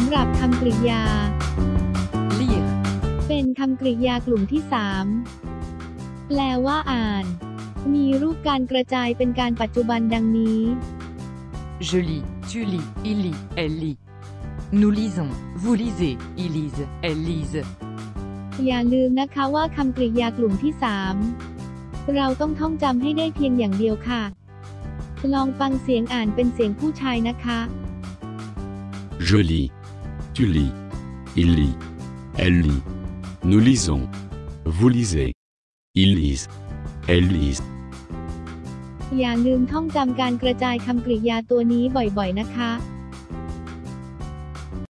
ำหรับคำกริยา lire, เป็นคำกริยากลุ่มที่3แปลว่าอ่าน มีรูปการกระจายเป็นการปัจจุบันดังนี้ je lis, tu lis, il lit, elle lit. Nous lisons, vous lisez, ils lisent, elles lisent. อย่าลืมนะคะว่าคำกริยากลุ่มที่3เราต้องท่องจำให้ได้เพียงอย่างเดียวค่ะ ลองฟังเสียงอ่านเป็นเสียงผู้ชายนะคะ Je lis. Tu lis. Il lit. Elle lit. Nous lisons. Vous lisez. Ils lisent. Elles lisent. อย่าลืมท่องจำการกระจายคำกริยาตัวนี้บ่อยๆนะคะ